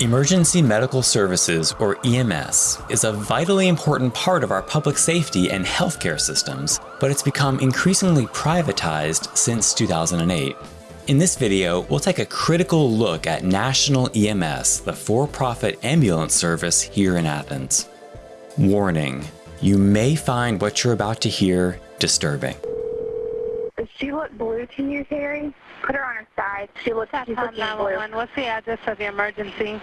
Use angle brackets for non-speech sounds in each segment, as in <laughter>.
Emergency Medical Services, or EMS, is a vitally important part of our public safety and healthcare systems, but it's become increasingly privatized since 2008. In this video, we'll take a critical look at National EMS, the for-profit ambulance service here in Athens. Warning, you may find what you're about to hear disturbing. She look blue to you, Terry? Put her on her side. She looks, she's Satcom looking blue. 911. What's the address of the emergency?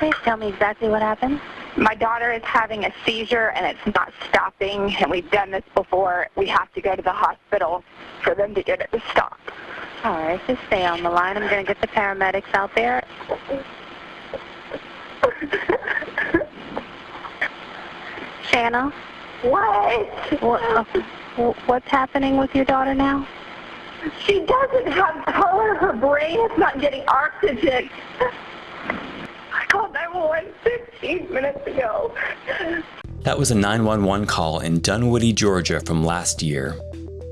Please tell me exactly what happened. My daughter is having a seizure and it's not stopping, and we've done this before. We have to go to the hospital for them to get it to stop. All right, just stay on the line. I'm going to get the paramedics out there. Shanna, what? what, what's happening with your daughter now? She doesn't have color. Her brain is not getting oxygen. I called 911 15 minutes ago. That was a 911 call in Dunwoody, Georgia from last year.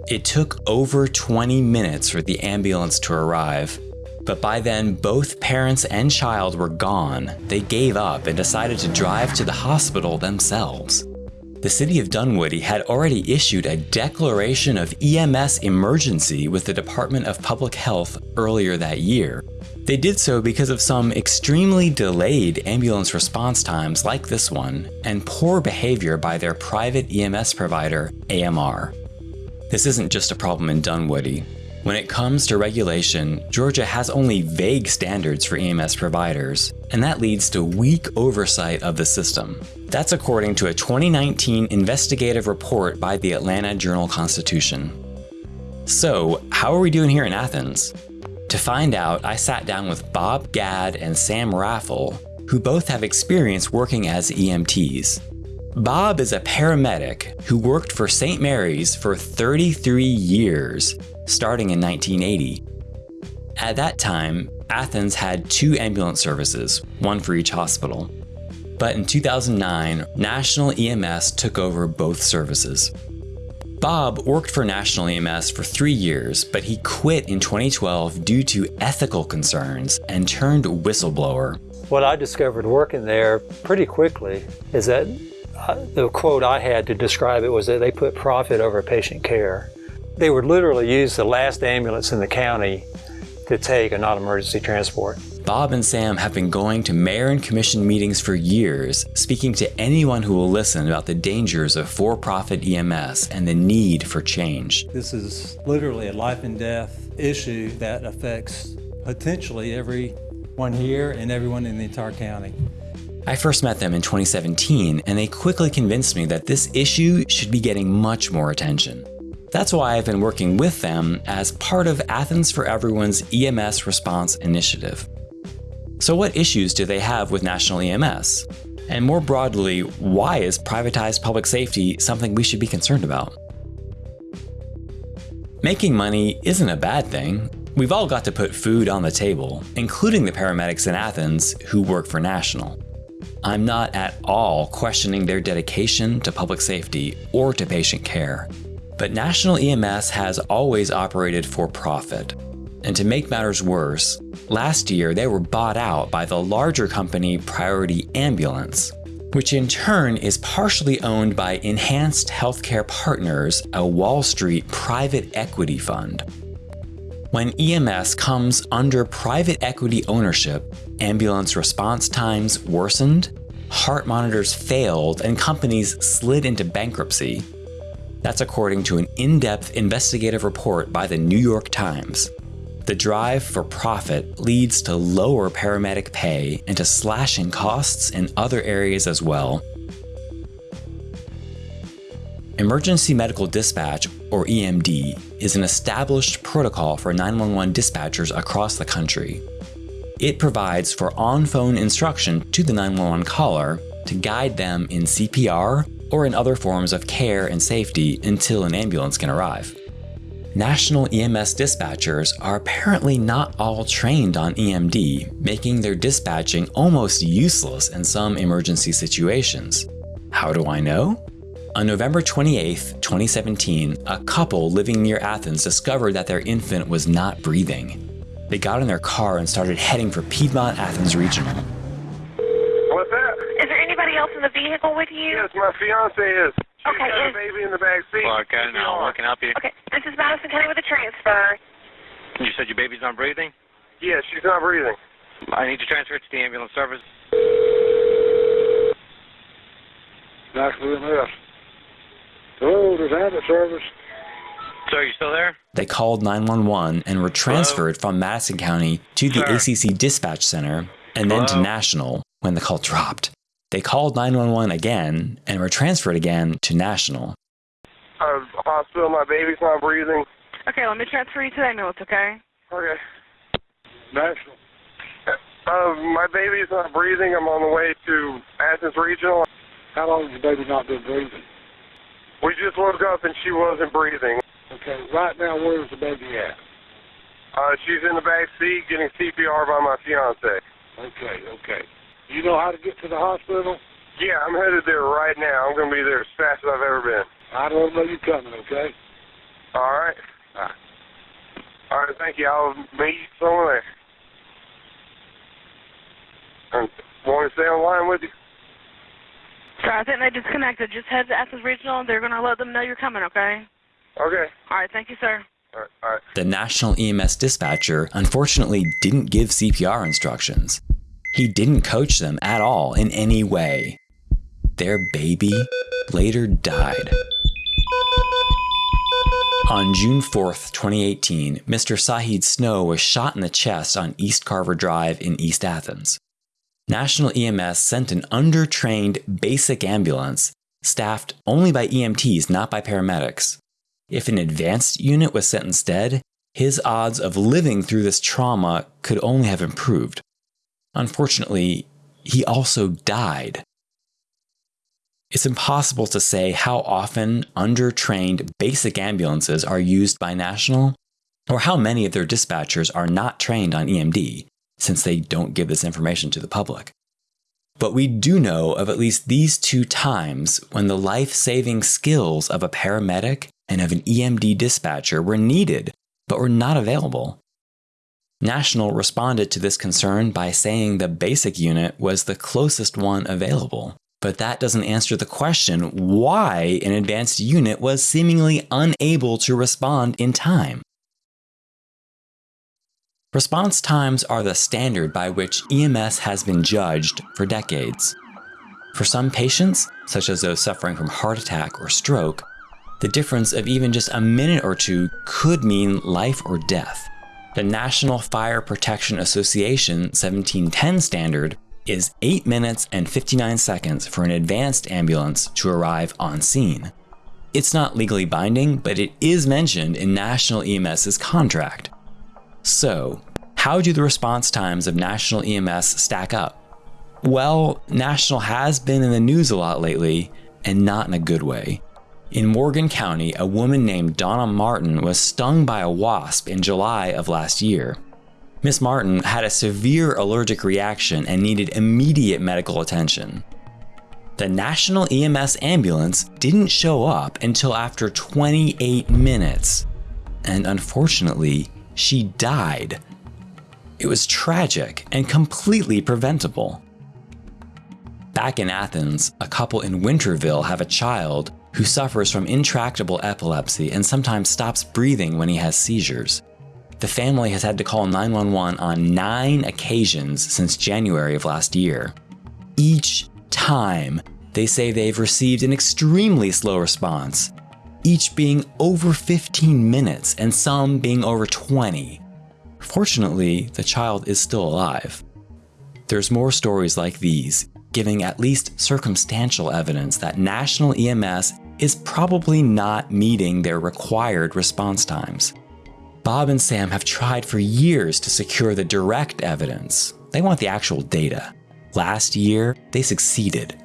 It took over 20 minutes for the ambulance to arrive, but by then both parents and child were gone. They gave up and decided to drive to the hospital themselves. The city of Dunwoody had already issued a declaration of EMS emergency with the Department of Public Health earlier that year. They did so because of some extremely delayed ambulance response times like this one, and poor behavior by their private EMS provider, AMR. This isn't just a problem in Dunwoody. When it comes to regulation, Georgia has only vague standards for EMS providers, and that leads to weak oversight of the system. That's according to a 2019 investigative report by the Atlanta Journal-Constitution. So, how are we doing here in Athens? To find out, I sat down with Bob Gadd and Sam Raffle, who both have experience working as EMTs. Bob is a paramedic who worked for St. Mary's for 33 years, starting in 1980. At that time, Athens had two ambulance services, one for each hospital. But in 2009, National EMS took over both services. Bob worked for National EMS for three years, but he quit in 2012 due to ethical concerns and turned whistleblower. What I discovered working there pretty quickly is that the quote I had to describe it was that they put profit over patient care. They would literally use the last ambulance in the county to take a non-emergency transport. Bob and Sam have been going to mayor and commission meetings for years, speaking to anyone who will listen about the dangers of for-profit EMS and the need for change. This is literally a life and death issue that affects potentially everyone here and everyone in the entire county. I first met them in 2017, and they quickly convinced me that this issue should be getting much more attention. That's why I've been working with them as part of Athens for Everyone's EMS Response Initiative. So what issues do they have with national EMS? And more broadly, why is privatized public safety something we should be concerned about? Making money isn't a bad thing. We've all got to put food on the table, including the paramedics in Athens who work for National. I'm not at all questioning their dedication to public safety or to patient care. But National EMS has always operated for profit. And to make matters worse, last year they were bought out by the larger company Priority Ambulance, which in turn is partially owned by Enhanced Healthcare Partners, a Wall Street private equity fund. When EMS comes under private equity ownership, ambulance response times worsened, heart monitors failed, and companies slid into bankruptcy. That's according to an in-depth investigative report by the New York Times. The drive for profit leads to lower paramedic pay and to slashing costs in other areas as well. Emergency Medical Dispatch, or EMD, is an established protocol for 911 dispatchers across the country. It provides for on-phone instruction to the 911 caller to guide them in CPR or in other forms of care and safety until an ambulance can arrive. National EMS dispatchers are apparently not all trained on EMD, making their dispatching almost useless in some emergency situations. How do I know? On November 28, 2017, a couple living near Athens discovered that their infant was not breathing. They got in their car and started heading for Piedmont Athens Regional. What's that? Is there anybody else in the vehicle with you? Yes, my fiance is. She's Okay, got a baby in the back seat. Clarke County, now what can help you? Okay, this is Madison County with a transfer. You said your baby's not breathing? Yeah, she's not breathing. I need to transfer it to the ambulance service. Knoxville EMS. Hello, there's service. Sir, are you still there? They called 911 and were transferred from Madison County to the Sir. ACC dispatch center and then to National when the call dropped. They called 911 again and were transferred again to National. Uh, hospital, my baby's not breathing. Okay, let me transfer you to the ambulance, okay? Okay. National. Uh, my baby's not breathing. I'm on the way to Athens Regional. How long has the baby not been breathing? We just woke up and she wasn't breathing. Okay, right now, where is the baby at? Uh, she's in the back seat getting CPR by my fiance. Okay, okay. You know how to get to the hospital? Yeah, I'm headed there right now. I'm going to be there as fast as I've ever been. I don't know you coming, okay? All right. All right. All right, thank you. I'll meet you somewhere there. And want to stay on line with you? Sorry, I think they disconnected. Just head to Athens Regional and they're going to let them know you're coming, okay? Okay. All right, thank you, sir. All right. All right. The National EMS dispatcher unfortunately didn't give CPR instructions. He didn't coach them at all in any way. Their baby later died. On June 4th, 2018, Mr. Sahid Snow was shot in the chest on East Carver Drive in East Athens. National EMS sent an undertrained basic ambulance, staffed only by EMTs, not by paramedics. If an advanced unit was sent instead, his odds of living through this trauma could only have improved. Unfortunately, he also died. It's impossible to say how often undertrained basic ambulances are used by National, or how many of their dispatchers are not trained on EMD, since they don't give this information to the public. But we do know of at least these two times when the life saving skills of a paramedic and of an EMD dispatcher were needed but were not available. National responded to this concern by saying the basic unit was the closest one available. But that doesn't answer the question why an advanced unit was seemingly unable to respond in time. Response times are the standard by which EMS has been judged for decades. For some patients, such as those suffering from heart attack or stroke, the difference of even just a minute or two could mean life or death. The National Fire Protection Association 1710 standard is 8 minutes and 59 seconds for an advanced ambulance to arrive on scene. It's not legally binding, but it is mentioned in National EMS's contract. So, how do the response times of National EMS stack up? Well, National has been in the news a lot lately, and not in a good way. In Morgan County, a woman named Donna Martin was stung by a wasp in July of last year. Miss Martin had a severe allergic reaction and needed immediate medical attention. The National EMS ambulance didn't show up until after 28 minutes, and unfortunately, she died. It was tragic and completely preventable. Back in Athens, a couple in Winterville have a child who suffers from intractable epilepsy and sometimes stops breathing when he has seizures. The family has had to call 911 on nine occasions since January of last year. Each time, they say they've received an extremely slow response, each being over 15 minutes and some being over 20. Fortunately, the child is still alive. There's more stories like these, giving at least circumstantial evidence that National EMS is probably not meeting their required response times. Bob and Sam have tried for years to secure the direct evidence. They want the actual data. Last year, they succeeded.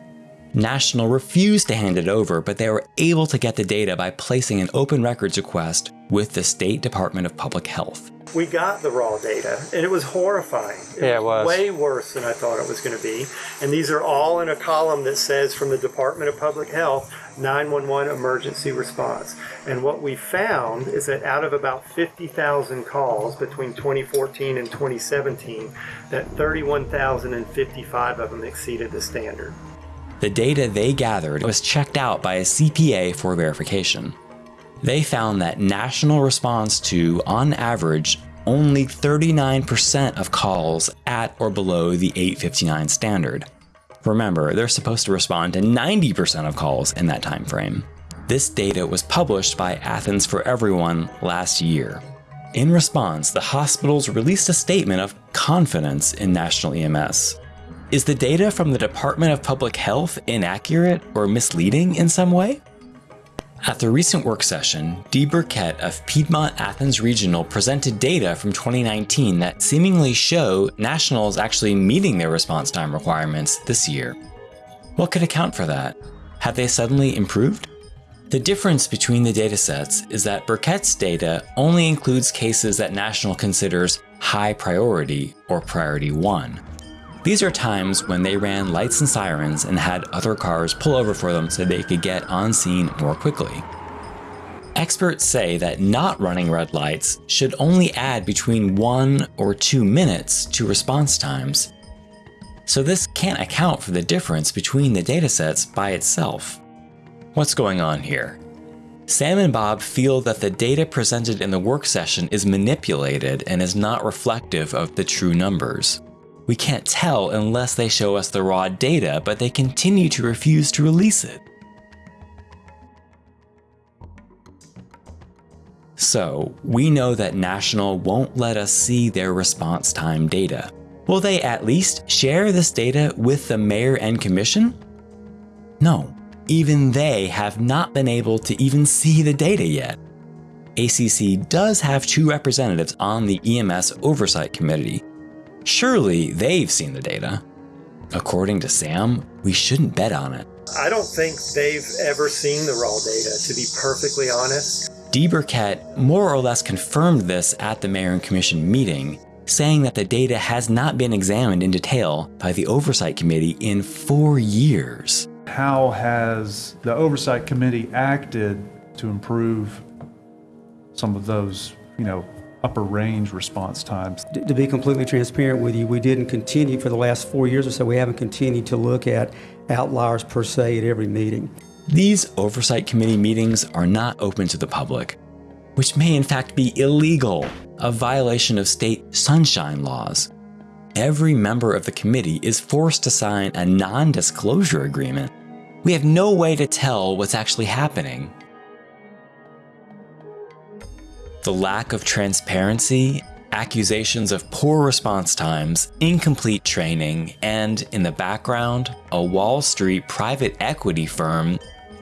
National refused to hand it over, but they were able to get the data by placing an open records request with the State Department of Public Health. We got the raw data, and it was horrifying. Yeah, it was. Way worse than I thought it was going to be. And these are all in a column that says from the Department of Public Health 911 emergency response. And what we found is that out of about 50,000 calls between 2014 and 2017, that 31,055 of them exceeded the standard. The data they gathered was checked out by a CPA for verification. They found that national response to, on average, only 39% of calls at or below the 859 standard. Remember, they're supposed to respond to 90% of calls in that time frame. This data was published by Athens for Everyone last year. In response, the hospitals released a statement of confidence in national EMS. Is the data from the Department of Public Health inaccurate or misleading in some way? At the recent work session, Dee Burkett of Piedmont Athens Regional presented data from 2019 that seemingly show nationals actually meeting their response time requirements this year. What could account for that? Have they suddenly improved? The difference between the datasets is that Burkett's data only includes cases that National considers high priority or priority 1, these are times when they ran lights and sirens and had other cars pull over for them so they could get on scene more quickly. Experts say that not running red lights should only add between one or two minutes to response times. So this can't account for the difference between the datasets by itself. What's going on here? Sam and Bob feel that the data presented in the work session is manipulated and is not reflective of the true numbers. We can't tell unless they show us the raw data, but they continue to refuse to release it. So, we know that National won't let us see their response time data. Will they at least share this data with the mayor and commission? No, even they have not been able to even see the data yet. ACC does have two representatives on the EMS Oversight Committee, Surely they've seen the data. According to Sam, we shouldn't bet on it. I don't think they've ever seen the raw data, to be perfectly honest. Dee Burkett more or less confirmed this at the Mayor and Commission meeting, saying that the data has not been examined in detail by the Oversight Committee in four years. How has the Oversight Committee acted to improve some of those, you know, upper range response times. To be completely transparent with you, we didn't continue for the last four years or so, we haven't continued to look at outliers per se at every meeting. These oversight committee meetings are not open to the public, which may in fact be illegal, a violation of state sunshine laws. Every member of the committee is forced to sign a non-disclosure agreement. We have no way to tell what's actually happening the lack of transparency, accusations of poor response times, incomplete training, and in the background, a Wall Street private equity firm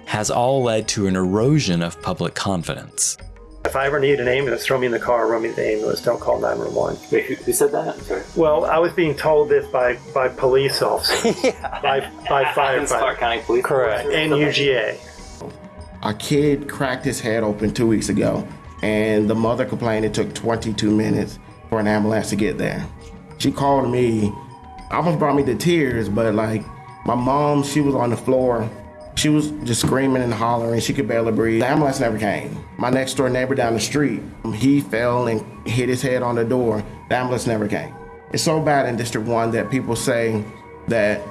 has all led to an erosion of public confidence. If I ever need an ambulance, throw me in the car, run me to the ambulance, don't call 911. Wait, who, who said that? sorry. Well, I was being told this by, by police officers, <laughs> yeah. by, by <laughs> firefighters. County Police Correct, and UGA. A kid cracked his head open two weeks ago and the mother complained it took 22 minutes for an ambulance to get there. She called me, almost brought me to tears, but like my mom, she was on the floor. She was just screaming and hollering. She could barely breathe. The ambulance never came. My next door neighbor down the street, he fell and hit his head on the door. The ambulance never came. It's so bad in District 1 that people say that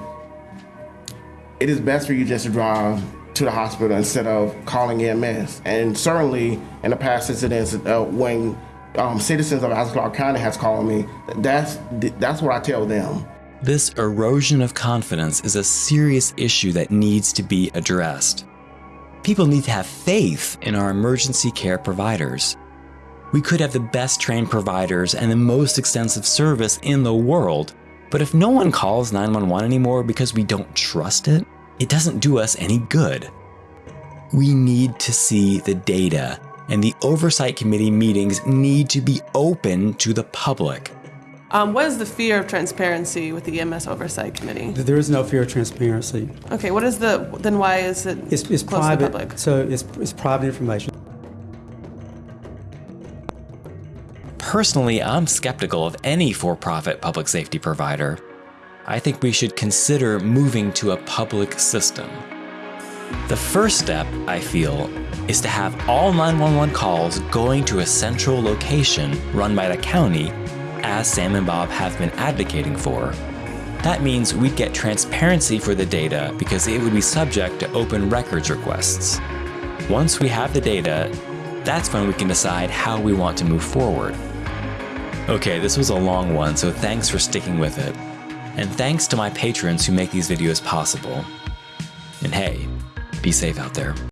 it is best for you just to drive to the hospital instead of calling EMS. And certainly in the past incidents, uh, when um, citizens of Ascot County has called me, that's, that's what I tell them. This erosion of confidence is a serious issue that needs to be addressed. People need to have faith in our emergency care providers. We could have the best trained providers and the most extensive service in the world, but if no one calls 911 anymore because we don't trust it, it doesn't do us any good. We need to see the data, and the Oversight Committee meetings need to be open to the public. Um, what is the fear of transparency with the EMS Oversight Committee? There is no fear of transparency. Okay, what is the, then why is it it's, it's close private, to the public? So it's, it's private information. Personally, I'm skeptical of any for-profit public safety provider. I think we should consider moving to a public system. The first step, I feel, is to have all 911 calls going to a central location run by the county, as Sam and Bob have been advocating for. That means we'd get transparency for the data because it would be subject to open records requests. Once we have the data, that's when we can decide how we want to move forward. Okay, this was a long one, so thanks for sticking with it. And thanks to my patrons who make these videos possible. And hey, be safe out there.